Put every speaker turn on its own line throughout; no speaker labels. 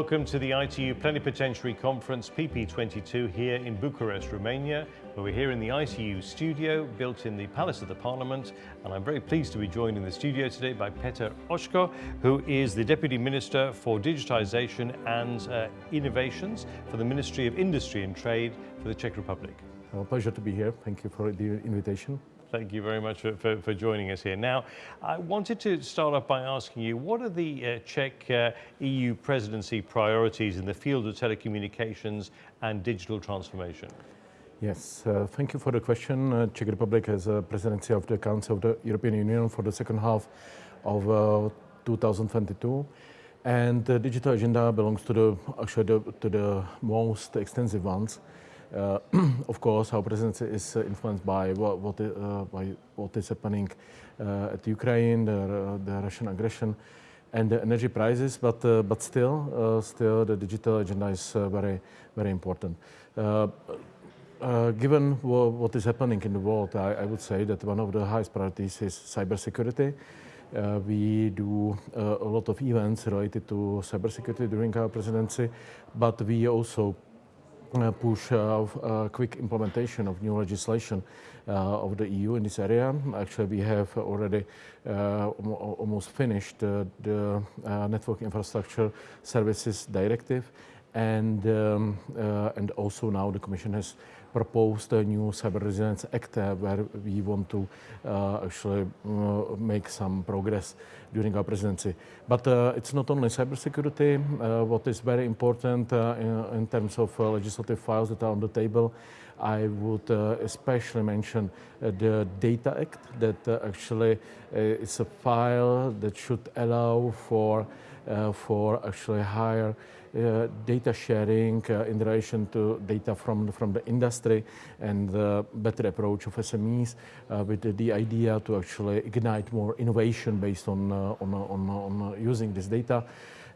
welcome to the ITU Plenipotentiary Conference PP22 here in Bucharest, Romania, where we're here in the ITU studio built in the Palace of the Parliament. And I'm very pleased to be joined in the studio today by Petr Očko, who is the Deputy Minister for Digitization and uh, Innovations for the Ministry of Industry and Trade for the Czech Republic.
A pleasure to be here. Thank you for the invitation.
Thank you very much for, for, for, joining us here. Now, I wanted to start off by asking you, what are the uh, Czech uh, EU presidency priorities in the field of telecommunications and digital transformation?
Yes, uh, thank you for the question. Uh, Czech Republic has a presidency of the Council of the European Union for the second half of uh, 2022. And the digital agenda belongs to the, actually the, to the most extensive ones. Uh, of course, our presidency is uh, influenced by what, what, uh, by what is happening at Ukraine, the, the, Russian aggression, and the energy prices. But but still, still the digital agenda is very very important. Uh, given what is happening in the world, I, I, would say that one of the highest priorities is cybersecurity. Uh, we do uh, a lot of events related to cybersecurity during our presidency, but we also uh, push uh, uh, quick implementation of new legislation of the EU in this area. Actually, we have already almost finished the Network Infrastructure Services Directive and um, uh, and also now the Commission has proposed a new Cyber Resilience Act where we want to actually uh, eh, eh, make some progress during our presidency. But uh, it's not only cybersecurity. What is very important in, in, terms of legislative files that are on the table, I would especially mention the Data Act that actually is a file that should allow for for actually higher uh, data sharing uh, in relation to data from, from the industry and the better approach of SMEs uh, with the, the, idea to actually ignite more innovation based on, on, on, on using this data.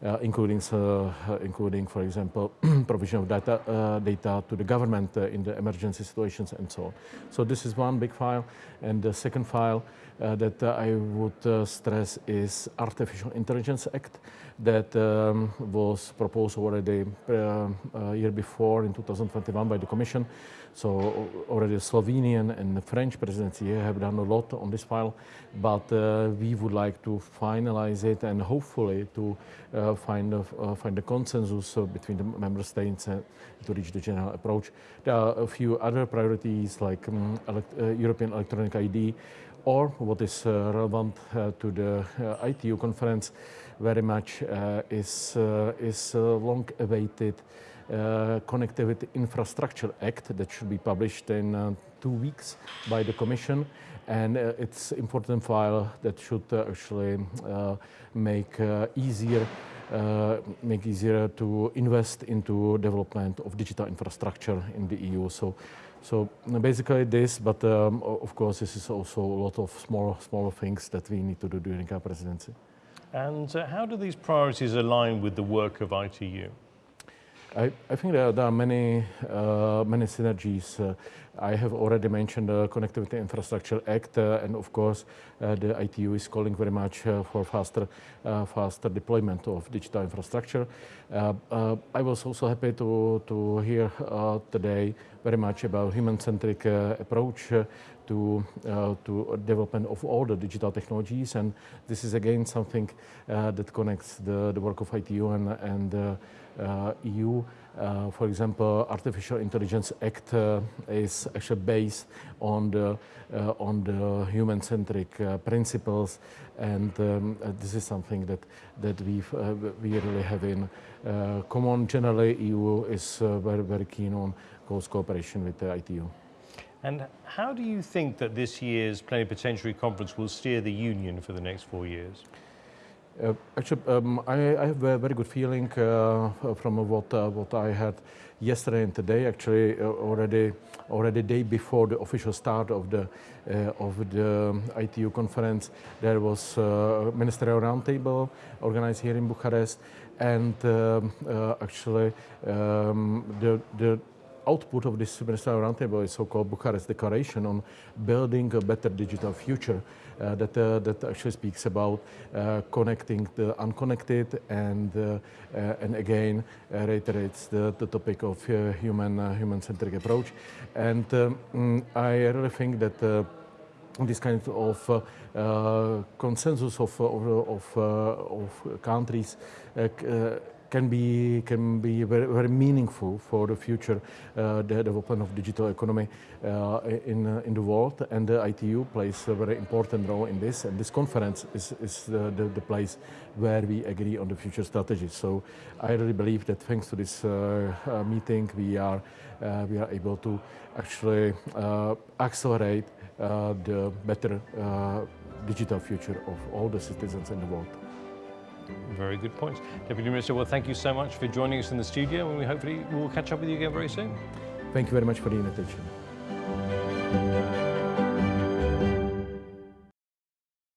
Uh, including, uh, including, for example, provision of data, uh, data to the government in the emergency situations and so on. So this is one big file. And the second file that I would stress is Artificial Intelligence Act that um, was proposed already a year before in 2021 by the Commission. So already Slovenian and the French presidency have done a lot on this file, but uh, we would like to finalize it and hopefully to uh, find, a, uh, find a consensus uh, between the member states to reach the general approach. There are a few other priorities like um, elect uh, European electronic ID or what is relevant to the ITU conference very much is, is long-awaited uh, Connectivity Infrastructure Act that should be published in uh, two weeks by the Commission. And uh, it's important file that should uh, actually uh, make uh, easier make easier to invest into development of digital infrastructure in the EU. So, so basically this, but um, of course this is also a lot of small, smaller things that we need to do during our presidency.
And how do these priorities align with the work of ITU?
I, I think there, there, are many, uh, many synergies. Uh, I have already mentioned the Connectivity Infrastructure Act, uh, and of course, uh, the ITU is calling very much uh, for faster, uh, faster deployment of digital infrastructure. I was also happy to, to hear today very much about human-centric approach to, uh, to development of all the digital technologies. And this is again something uh, that connects the, the work of ITU and, and uh, Uh, EU. Uh, for example, Artificial Intelligence Act uh, is actually based on the uh, on the human-centric uh, principles, and um, this is something that that we we really have in common. Generally, EU is very very keen on close cooperation with the ITU.
And how do you think that this year's plenipotentiary conference will steer the Union for the next four years?
Uh, actually, um, I, I, have a very good feeling uh, from what uh, what I had yesterday and today. Actually, uh, already already day before the official start of the uh, of the ITU conference, there was a ministerial roundtable organized here in Bucharest, and um, actually um, the the output of this ministerial roundtable is so-called Bucharest Declaration on building a better digital future uh, that, uh, that actually speaks about uh, connecting the unconnected and, uh, uh, and again reiterates the, the topic of human, human-centric approach. And um, I really think that this kind of uh, uh, consensus of, of, of, of countries can be can be very, very meaningful for the future uh, the development of digital economy uh, in uh, in the world. And the ITU plays a very important role in this. And this conference is, is the, the, the place where we agree on the future strategy. So I really believe that thanks to this meeting we are we are able to actually accelerate the better digital future of all the citizens in the world.
Very good points. Deputy Minister, well, thank you so much for joining us in the studio and we hopefully will catch up with you again very soon.
Thank you very much for the invitation.